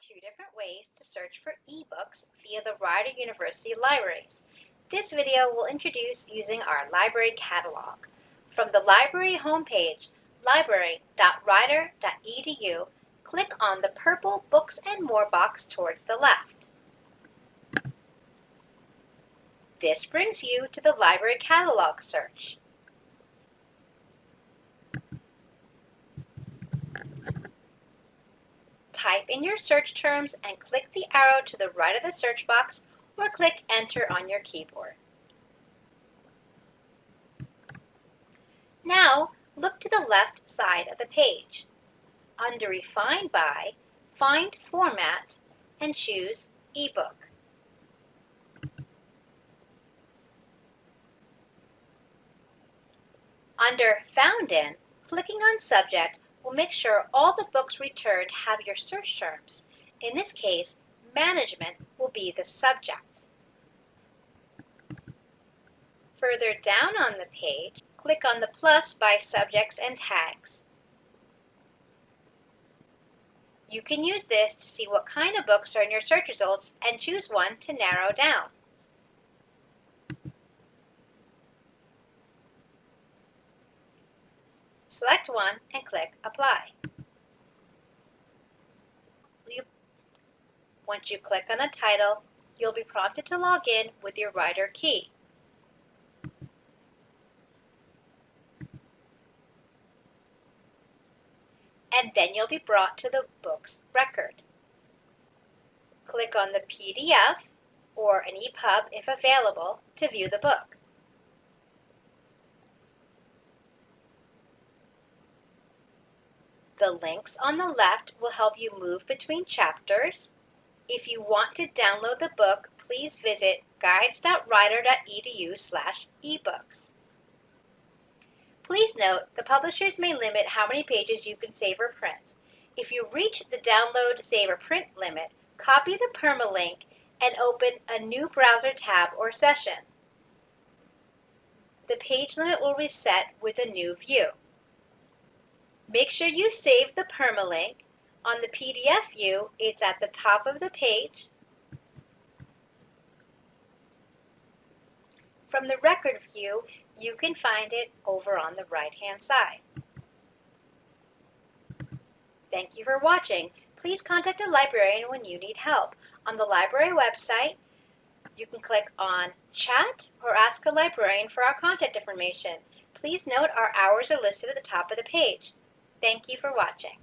two different ways to search for ebooks via the Rider University libraries. This video will introduce using our library catalog. From the library homepage, library.rider.edu, click on the purple Books and More box towards the left. This brings you to the library catalog search. Type in your search terms and click the arrow to the right of the search box or click Enter on your keyboard. Now, look to the left side of the page. Under Refine By, find Format and choose eBook. Under Found In, clicking on Subject will make sure all the books returned have your search terms. In this case, management will be the subject. Further down on the page, click on the plus by subjects and tags. You can use this to see what kind of books are in your search results and choose one to narrow down. Select one and click Apply. Once you click on a title, you'll be prompted to log in with your Rider key. And then you'll be brought to the book's record. Click on the PDF or an EPUB if available to view the book. The links on the left will help you move between chapters. If you want to download the book, please visit guides.rider.edu slash ebooks. Please note, the publishers may limit how many pages you can save or print. If you reach the download, save, or print limit, copy the permalink and open a new browser tab or session. The page limit will reset with a new view. Make sure you save the permalink. On the PDF view, it's at the top of the page. From the record view, you can find it over on the right-hand side. Thank you for watching. Please contact a librarian when you need help. On the library website, you can click on Chat or Ask a Librarian for our contact information. Please note our hours are listed at the top of the page. Thank you for watching.